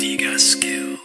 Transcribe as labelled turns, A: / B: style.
A: You got skill.